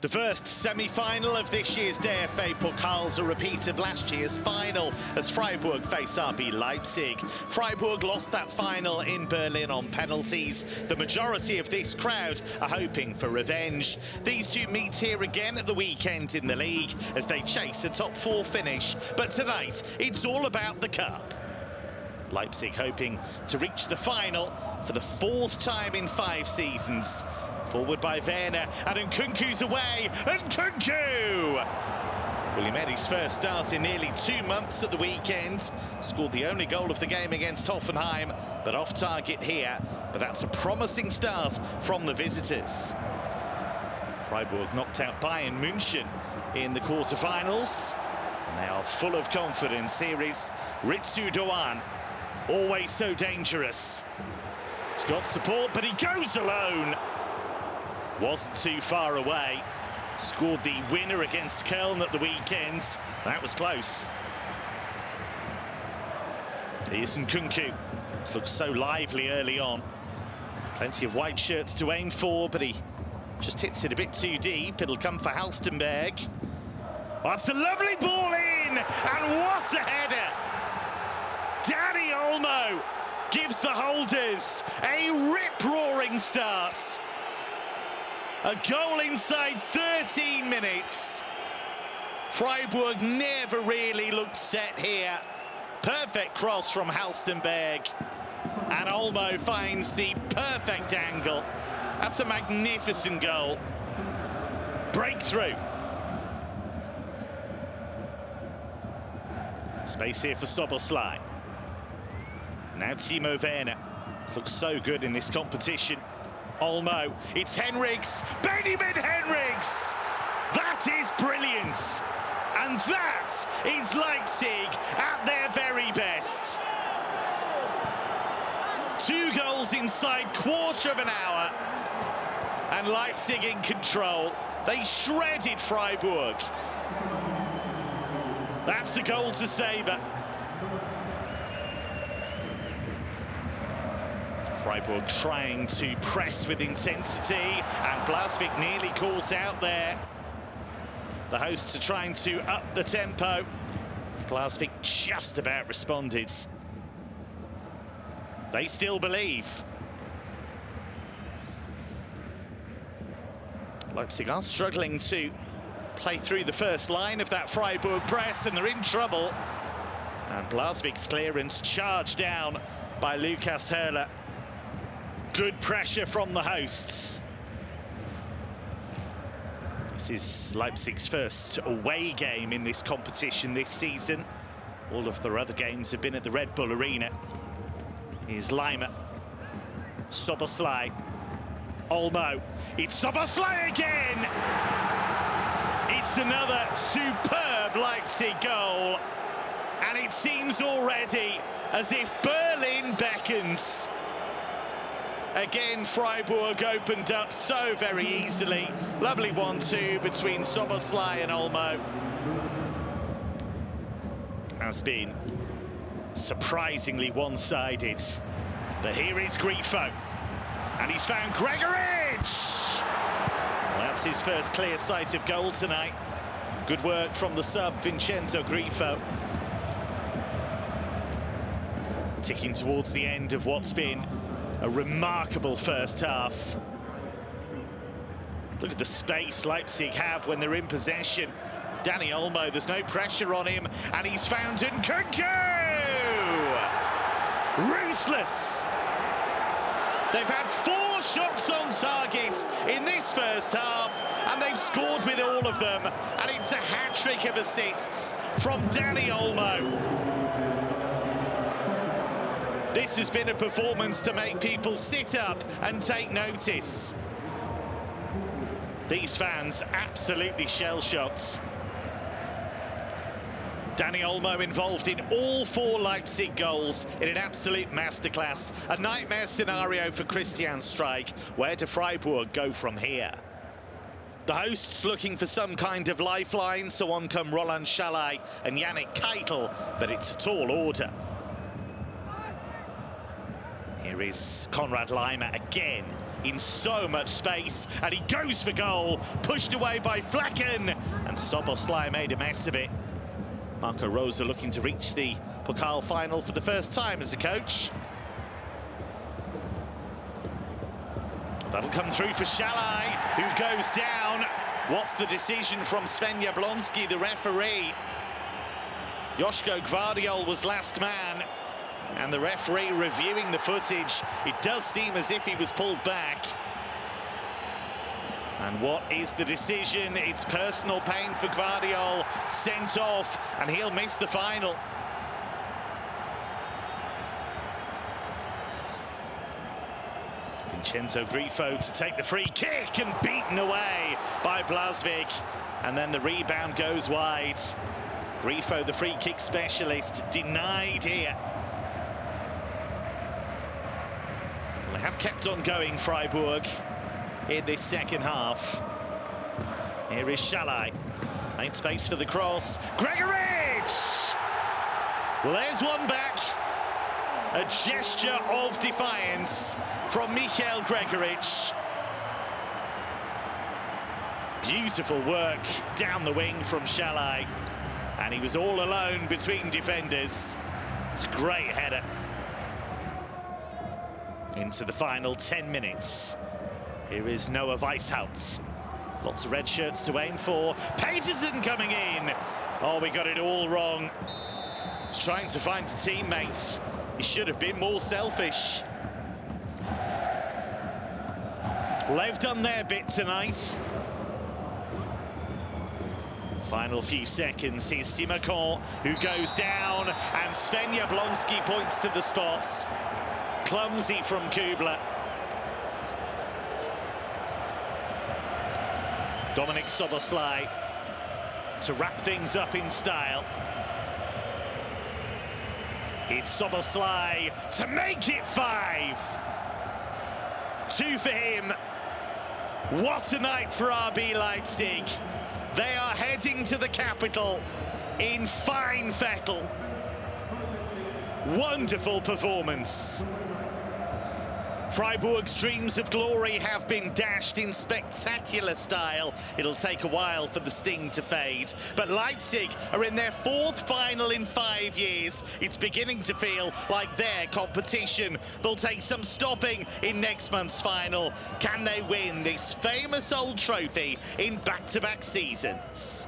The first semi-final of this year's DFB Pokal's a repeat of last year's final as Freiburg face RB Leipzig. Freiburg lost that final in Berlin on penalties. The majority of this crowd are hoping for revenge. These two meet here again at the weekend in the league as they chase a top four finish. But tonight, it's all about the cup. Leipzig hoping to reach the final for the fourth time in five seasons. Forward by Werner, and Nkunku's away, and Nkunku! William Eddie's first start in nearly two months at the weekend. Scored the only goal of the game against Hoffenheim, but off target here. But that's a promising start from the visitors. Freiburg knocked out Bayern München in the quarterfinals. And they are full of confidence. Here is Ritsu Doan, always so dangerous. He's got support, but he goes alone. Wasn't too far away. Scored the winner against Köln at the weekend. That was close. Here's Nkunku. This looks so lively early on. Plenty of white shirts to aim for, but he just hits it a bit too deep. It'll come for Halstenberg. That's a lovely ball in! And what a header! Dani Olmo gives the holders a rip-roaring start. A goal inside 13 minutes. Freiburg never really looked set here. Perfect cross from Halstenberg. And Olmo finds the perfect angle. That's a magnificent goal. Breakthrough. Space here for Szoboszlai. Now Timo Werner. Looks so good in this competition. Olmo, it's Henrichs, Benjamin Henrichs! That is brilliant! And that is Leipzig at their very best. Two goals inside quarter of an hour. And Leipzig in control. They shredded Freiburg. That's a goal to savour. Freiburg trying to press with intensity, and Blaswich nearly calls out there. The hosts are trying to up the tempo. Blaswich just about responded. They still believe. Leipzig are struggling to play through the first line of that Freiburg press, and they're in trouble. And Blaswich's clearance charged down by Lucas Höler. Good pressure from the hosts. This is Leipzig's first away game in this competition this season. All of their other games have been at the Red Bull Arena. Here's Laimer. Szoboszlai. Olmo. It's Szoboszlai again! It's another superb Leipzig goal. And it seems already as if Berlin beckons. Again, Freiburg opened up so very easily. Lovely one-two between Szoboszlai and Olmo. Has been surprisingly one-sided. But here is Grifo. And he's found Gregoritsch! Well, that's his first clear sight of goal tonight. Good work from the sub, Vincenzo Grifo. Ticking towards the end of what's been a remarkable first half. Look at the space Leipzig have when they're in possession. Dani Olmo, there's no pressure on him, and he's found in Nkunku! Ruthless! They've had four shots on target in this first half, and they've scored with all of them, and it's a hat-trick of assists from Dani Olmo. This has been a performance to make people sit up and take notice. These fans absolutely shell-shocked. Dani Olmo involved in all four Leipzig goals in an absolute masterclass. A nightmare scenario for Christian Streich. Where do Freiburg go from here? The hosts looking for some kind of lifeline, so on come Roland Sallai and Yannik Keitel, but it's a tall order. Here is Konrad Laimer again. in so much space, and he goes for goal, pushed away by Flekken, and Szoboszlai made a mess of it. Marco Rose looking to reach the Pokal final for the first time as a coach. That'll come through for Sallai, who goes down. What's the decision from Sven Jablonski, the referee? Joško Gvardiol was last man. And the referee reviewing the footage. It does seem as if he was pulled back. And what is the decision? It's personal pain for Gvardiol, sent off, and he'll miss the final. Vincenzo Grifo to take the free kick and beaten away by Blaswich. And then the rebound goes wide. Grifo, the free kick specialist, denied here. Well, they have kept on going, Freiburg, in this second half. Here is Sallai. Made space for the cross. Gregoritsch! Well, there's one back. A gesture of defiance from Michael Gregoritsch. Beautiful work down the wing from Sallai. And he was all alone between defenders. It's a great header. Into the final 10 minutes. Here is Noah Weishaupt. Lots of red shirts to aim for. Petersen coming in. Oh, we got it all wrong. He's trying to find a teammate. He should have been more selfish. Well, they've done their bit tonight. Final few seconds, here's Simakan, who goes down, and Sven Jablonski points to the spots. Clumsy from Kübler. Dominik Szoboszlai to wrap things up in style. It's Szoboszlai to make it five. Two for him. What a night for RB Leipzig. They are heading to the capital in fine fettle. Wonderful performance. Freiburg's dreams of glory have been dashed in spectacular style. It'll take a while for the sting to fade. But Leipzig are in their fourth final in five years. It's beginning to feel like their competition. They'll take some stopping in next month's final. Can they win this famous old trophy in back-to-back -back seasons?